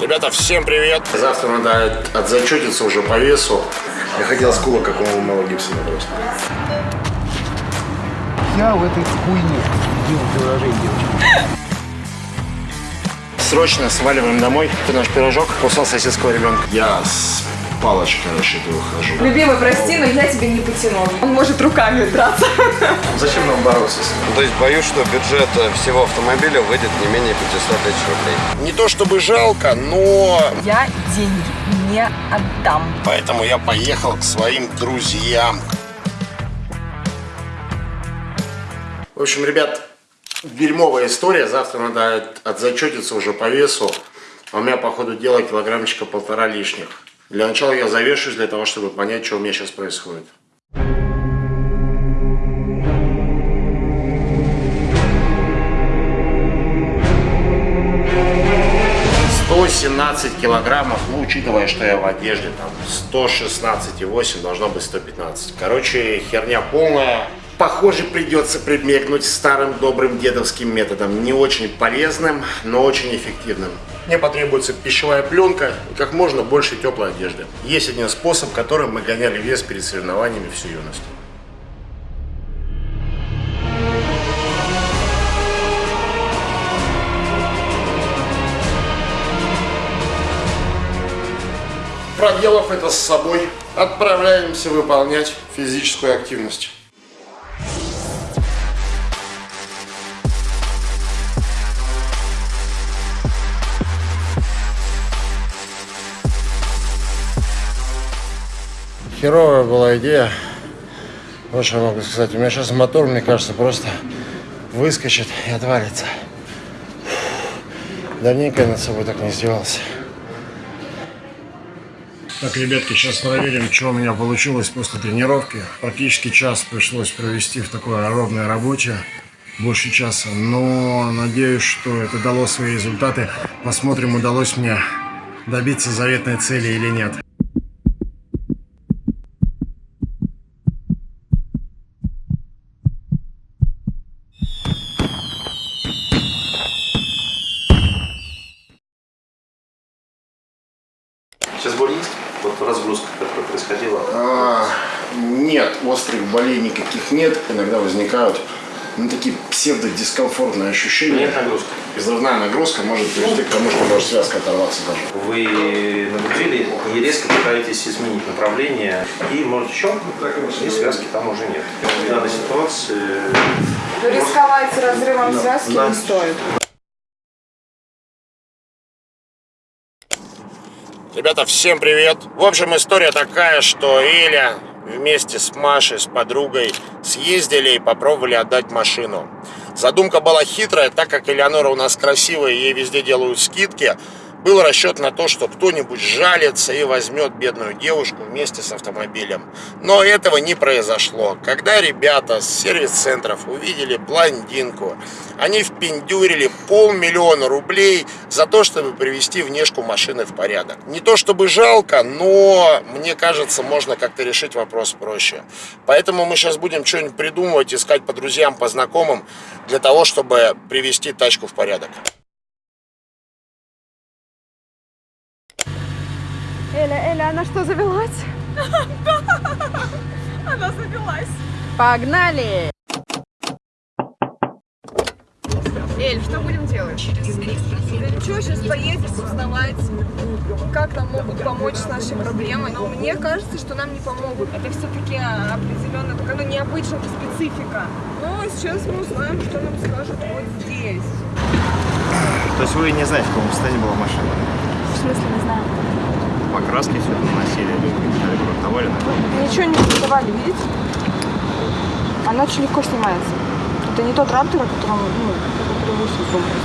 Ребята, всем привет! Завтра надо отзачетиться уже по весу. Я хотел с кула, как у Мэла Гибсона просто. Я в этой хуйне делал приложение девочек. Срочно сваливаем домой. Ты наш пирожок кусал соседского ребенка. Я с палочкой расшитую хожу. Любимый, прости, но я тебе не потяну. Он может руками драться. Зачем нам бороться с ним? То есть боюсь, что бюджет э, всего автомобиля выйдет не менее 500 тысяч рублей. Не то чтобы жалко, но... Я деньги не отдам. Поэтому я поехал к своим друзьям. В общем, ребят, дерьмовая история. Завтра надо отзачетиться уже по весу. А у меня, по ходу дела, килограммчика полтора лишних. Для начала я завешусь для того, чтобы понять, что у меня сейчас происходит. Сто семнадцать килограммов, ну, учитывая, что я в одежде, там, 116,8, должно быть 115. Короче, херня полная. Похоже, придется прибегнуть старым добрым дедовским методом. Не очень полезным, но очень эффективным. Мне потребуется пищевая пленка и как можно больше теплой одежды. Есть один способ, которым мы гоняли вес перед соревнованиями всю юность. Проделав это с собой, отправляемся выполнять физическую активность. Херовая была идея. Вот что я могу сказать. У меня сейчас мотор, мне кажется, просто выскочит и отвалится. Давненько я над собой так не издевался. Так, ребятки, сейчас проверим, что у меня получилось после тренировки. Практически час пришлось провести в такой ровной работе. Больше часа. Но надеюсь, что это дало свои результаты. Посмотрим, удалось мне добиться заветной цели или нет. Сейчас боль есть? Вот разгрузка, которая происходила. А, нет, острых болей никаких нет. Иногда возникают ну, такие псевдодискомфортные ощущения. Нет нагрузки. Взрывная нагрузка может привести к тому, что может связка оторваться даже. Вы нагрузили и резко пытаетесь изменить направление, и может щелкнуть, и связки там уже нет. В данной ситуации Рисковать разрывом связки Да. не стоит. Ребята, всем привет! В общем, история такая, что Эля вместе с Машей, с подругой съездили и попробовали отдать машину. Задумка была хитрая, так как Элеонора у нас красивая, ей везде делают скидки. Был расчет на то, что кто-нибудь жалится и возьмет бедную девушку вместе с автомобилем. Но этого не произошло. Когда ребята с сервис-центров увидели блондинку, они впендюрили полмиллиона рублей за то, чтобы привести внешку машины в порядок. Не то чтобы жалко, но мне кажется, можно как-то решить вопрос проще. Поэтому мы сейчас будем что-нибудь придумывать, искать по друзьям, по знакомым, для того, чтобы привести тачку в порядок. Эля, Эля, она что, завелась? Она завелась. Погнали! Эль, что будем делать? Да ничего, сейчас поедем узнавать, как нам могут помочь с нашей проблемой. Но мне кажется, что нам не помогут. Это все-таки определенно такая, ну, необычная специфика. Но сейчас мы узнаем, что нам скажут вот здесь. То есть вы не знаете, в каком состоянии была машина? В смысле, не знаю. Покраски все наносили, или было довольно? Ничего не продавали, видите? Она очень легко снимается. Это не тот раптор, о котором, ну, который вы сейчас думаете.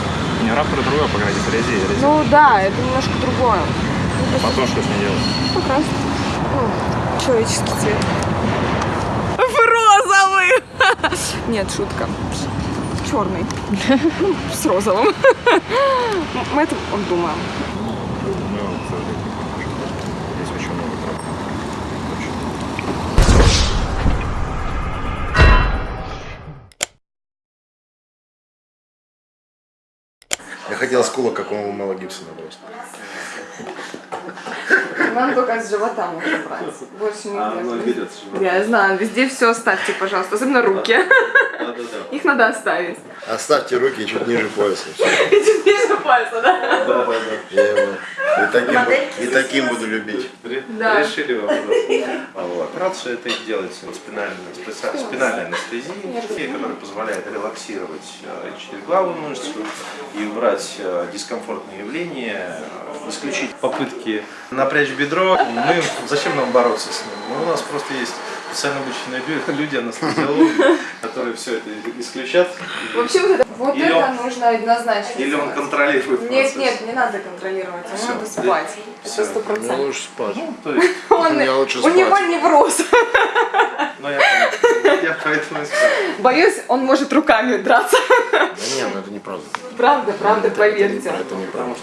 Не раптор другой, погрузить резине. резине. Ну да, это немножко другое. Ну, просто Потом что с ней делать? покрасить. Ну, человеческий цвет. В розовый! Нет, шутка. Черный. Ну, с розовым. Мы это обдумаем. Я хотел хотел скула, как у Мела Гибсона просто. Нам только с живота можно брать. Больше не А, ну, берет. Я знаю, везде все оставьте, пожалуйста, особенно руки. Их надо оставить. Оставьте руки чуть ниже пояса. всё. Чуть ниже пальца, да? Да-да-да. Я его и таким, бу- и таким буду любить. Ре- Да. Решили вопрос. А вот. Операцию это делается спинальная, спинальная анестезия, которая позволяет релаксировать э, четырехглавую мышцу и убрать э, дискомфортные явления, исключить попытки напрячь бедро. Мы, зачем нам бороться с ним? Ну, у нас просто есть специально обученные лю- люди, анестезиологи, которые все это исключат. Вообще вот вот Или это он- нужно однозначно Или он сделать. контролирует Нет, процесс. нет, не надо контролировать, ему Всё. надо спать. Всё. Это сто Мне процентов. лучше спать. Ну, то есть, Он- Я лучше У спать. него невроз. ну я понял. Я поэтому и сказал. Боюсь, он может руками драться. Да не, ну это неправда. Правда, правда, поверьте. Это неправда.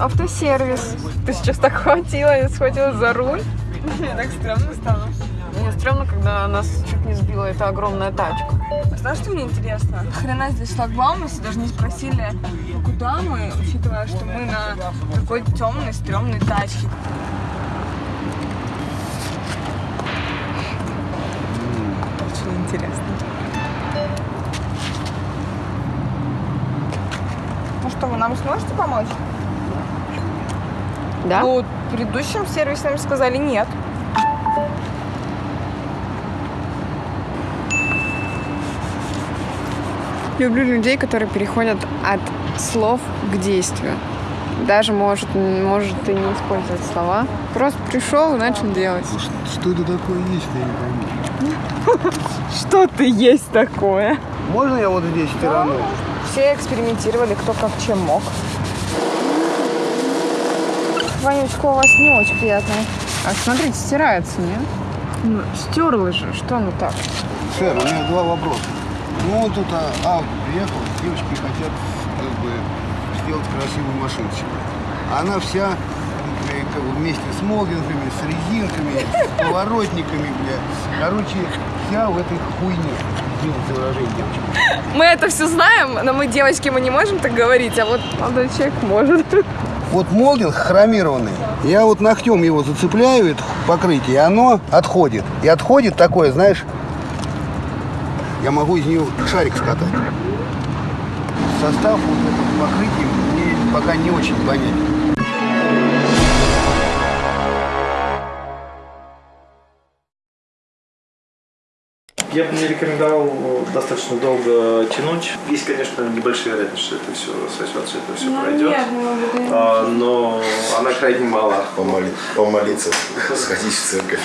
Автосервис. Ты сейчас так хватила и схватила за руль. Мне так стрёмно стало. Мне стрёмно, когда нас чуть не сбила эта огромная тачка. Знаешь, что мне интересно? Хрена здесь шлагбаум, если даже не спросили, куда мы, учитывая, что мы на такой темной, стрёмной тачке. Очень интересно. Ну что, вы нам сможете помочь? Да? Ну, предыдущим сервисам сказали нет. Люблю людей, которые переходят от слов к действию. Даже может, может и не использовать слова. Просто пришел и начал делать. Что это такое есть, я не пойму. Что-то есть такое. Можно я вот здесь стороной? Все экспериментировали, кто как чем мог. Вонючка у вас не очень приятная. А смотрите, стирается, нет? Ну, стерла же, что ну так? Сэр, у меня два вопроса. Ну, вот тут а, а, приехал, девочки хотят как бы сделать красивую машину себе. Она вся как бы вместе с молдингами, с резинками, с поворотниками, бля. Короче, вся в этой хуйне. Мы это все знаем, но мы, девочки, мы не можем так говорить, а вот молодой человек может. Вот молдинг хромированный. Я вот ногтем его зацепляю, это покрытие, и оно отходит. И отходит такое, знаешь, я могу из нее шарик скатать. Состав вот этого покрытия мне пока не очень понятен. Я бы не рекомендовал э, достаточно долго тянуть. Есть, конечно, небольшая вероятность, что это все сосется, это все пройдет. А, но она крайне мала. Помоли- помолиться, сходить в церковь.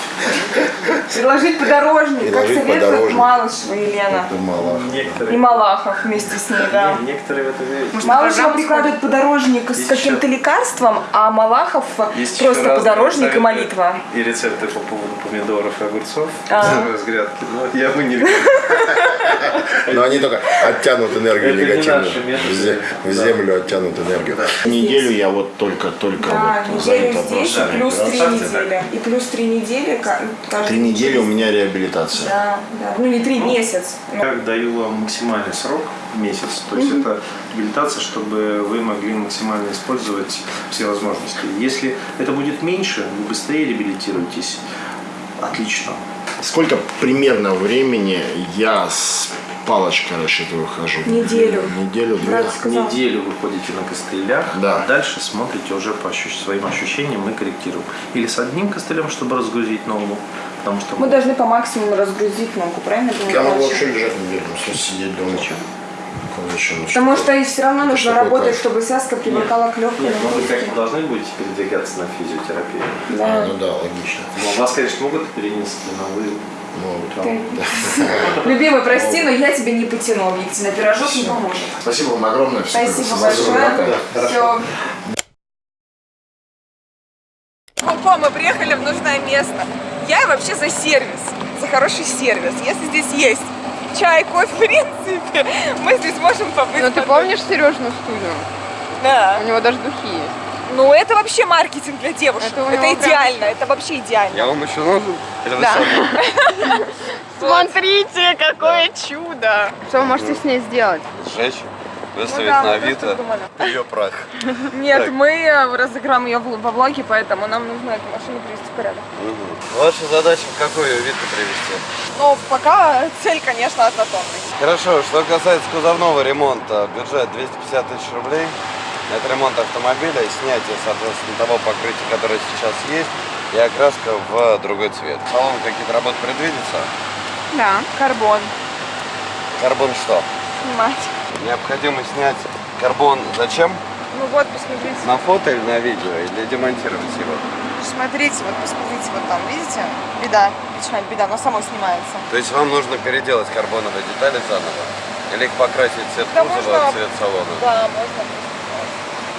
Предложить подорожник, как Предложить советует подорожник. Малышева Елена. Мало. И Некоторые, Малахов вместе с ней, да. не- некоторые в это верят. Малышева прикладывает подорожник с каким-то еще- лекарством, а Малахов Есть просто подорожник и молитва. И рецепты по поводу помидоров и огурцов А. с грядки. Но я бы не. Но они только оттянут энергию негативную. В зе- В землю оттянут энергию. Неделю я вот только-только Да, вот неделю занят здесь и вопросами плюс три недели. И плюс три недели Три недели у меня реабилитация. Да, да. Ну не три, месяц. Ну, Я даю вам максимальный срок, месяц. То есть это реабилитация, чтобы вы могли максимально использовать все возможности. Если это будет меньше, вы быстрее реабилитируетесь. Отлично. Сколько примерно времени я с палочкой расчетываю хожу? Неделю. Неделю, сказал. Неделю вы ходите на костылях, Да. а дальше смотрите уже по ощущ- своим ощущениям мы корректируем. Или с одним костылем, чтобы разгрузить ногу, потому что Мы должны по максимуму разгрузить ногу, правильно? Я могу Вообще. лежать неделю, сидеть дома. Зачем? Ну, Потому что- и все равно Это нужно что такое работать, кайф? чтобы связка привыкала к легкой Нет, вы как должны будете передвигаться на физиотерапию. А, Да. ну да, логично. Ну, вас, конечно, могут перенести, но вы Могут. Ты- Любимый, прости, но я тебе не потяну объективно. Пирожок не поможет. Спасибо вам огромное. Спасибо спасибо. большое. Все. Опа, мы приехали в нужное место. Я вообще за сервис, за хороший сервис. Если здесь есть чай, кофе, в принципе, мы здесь можем побыть. Ну ты помнишь Сережину студию? Да. У него даже духи есть. Ну, это вообще маркетинг для девушек. Это Это, него прям- идеально, это вообще идеально. Я вам еще нужен? Да. Смотрите, какое чудо! Что вы можете с ней сделать? Сжечь, выставить Ну да, на Авито, ее прах. Нет, Так. мы э, разыграем ее во влоге, поэтому нам нужно эту машину привести в порядок. Мгм. Ваша задача в какой ее вид привести? Но пока цель, конечно, однотонный. Хорошо, что касается кузовного ремонта, бюджет 250 тысяч рублей. Это ремонт автомобиля, снятие, соответственно, того покрытия, которое сейчас есть, и окраска в другой цвет. В салон какие-то работы предвидятся? Да. Карбон. Карбон что? Снимать. Необходимо снять карбон зачем? Ну вот, посмотрите. На фото или на видео, или демонтировать его? Смотрите, вот посмотрите, вот там, видите? Беда, печаль, беда, но само снимается. То есть вам нужно переделать карбоновые детали заново? Или их покрасить цвет Да кузова, можно- цвет салона? Да, можно.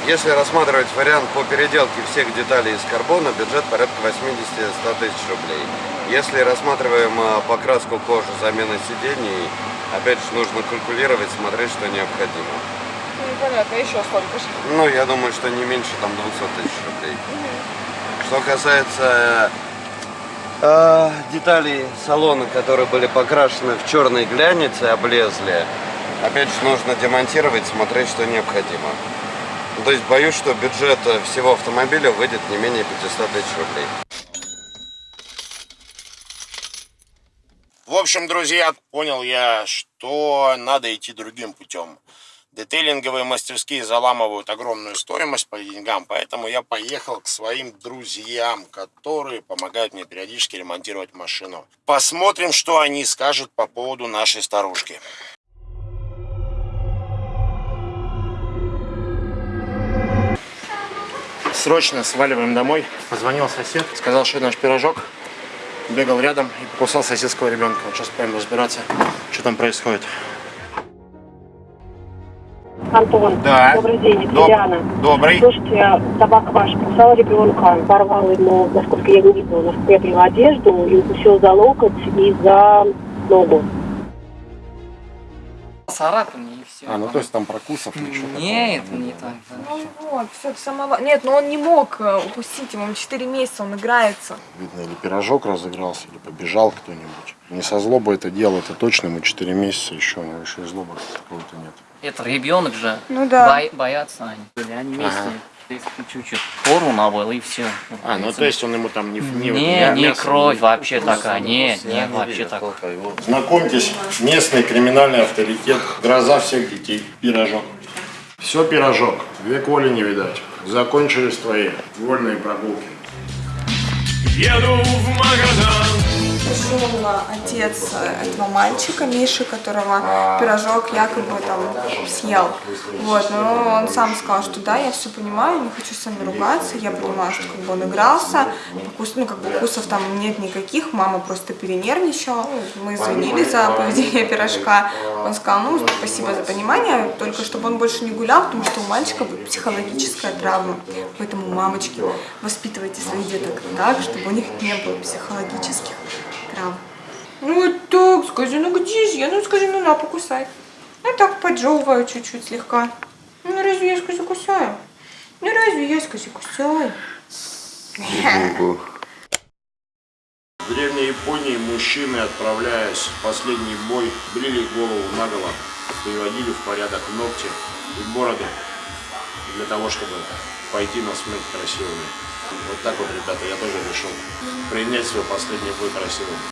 Если рассматривать вариант по переделке всех деталей из карбона, бюджет порядка 80-100 тысяч рублей. Если рассматриваем а, покраску кожи, замена сидений, опять же нужно калькулировать, смотреть, что необходимо. Ну, непонятно, еще столько же. Ну, я думаю, что не меньше там 200 тысяч рублей. Что касается э, деталей салона, которые были покрашены в черный глянец и облезли, опять же нужно демонтировать, смотреть, что необходимо. То есть боюсь, что бюджет э, всего автомобиля выйдет не менее 500 тысяч рублей. Общем, друзья, понял я, что надо идти другим путем. Детейлинговые мастерские заламывают огромную стоимость по деньгам, поэтому я поехал к своим друзьям, которые помогают мне периодически ремонтировать машину. Посмотрим, что они скажут по поводу нашей старушки. Срочно сваливаем домой. Позвонил сосед, сказал, что наш пирожок бегал рядом и покусал соседского ребенка. Вот сейчас пойдем разбираться, что там происходит. Антон, Да. добрый день, Доб- Диана. Добрый. Слушайте, собака ваша кусала ребенка, порвала ему, насколько я видела, насколько я поняла, одежду и укусил за локоть и за ногу. Царапины и все. А, ну то есть там прокусов ничего Нет, не так. да. Ну вот, все, самого... Нет, но он не мог э, упустить, ему 4 месяца, он играется. Видно, или пирожок разыгрался, или побежал кто-нибудь. Не со злобой это дело, это точно, ему 4 месяца еще, у него еще и злобы какого-то нет. Это ребенок же. Ну да. Боятся они. Были Они вместе. Чуть-чуть пору набыл и все. А, ну то есть он ему там не... Не, не, мясо кровь не- вообще такая, не, не, вообще так. Знакомьтесь, местный криминальный авторитет, гроза всех детей, пирожок. Все пирожок, век воли не видать. Закончились твои вольные прогулки. Еду в Магадан. Пришел отец этого мальчика, Миши, которого пирожок якобы там съел. Вот, но он сам сказал, что да, я все понимаю, не хочу с вами ругаться, я понимаю, что как бы он игрался, укус, ну как бы укусов там нет никаких, мама просто перенервничала, мы извинились за поведение пирожка. Он сказал, ну спасибо за понимание, только чтобы он больше не гулял, потому что у мальчика психологическая травма. Поэтому, мамочки, воспитывайте своих деток так, чтобы у них не было психологических травм. Ну вот так, скажи, ну где же я? Ну скажи, ну на, покусай. Ну так, поджевываю чуть-чуть слегка. Ну разве я, скажи, кусаю? Ну разве я, скажи, кусаю? В Древней Японии мужчины, отправляясь в последний бой, брили голову наголо, приводили в порядок ногти и бороды для того, чтобы пойти на смерть красивыми. Вот так вот, ребята, я тоже решил принять свой последний бой красивым.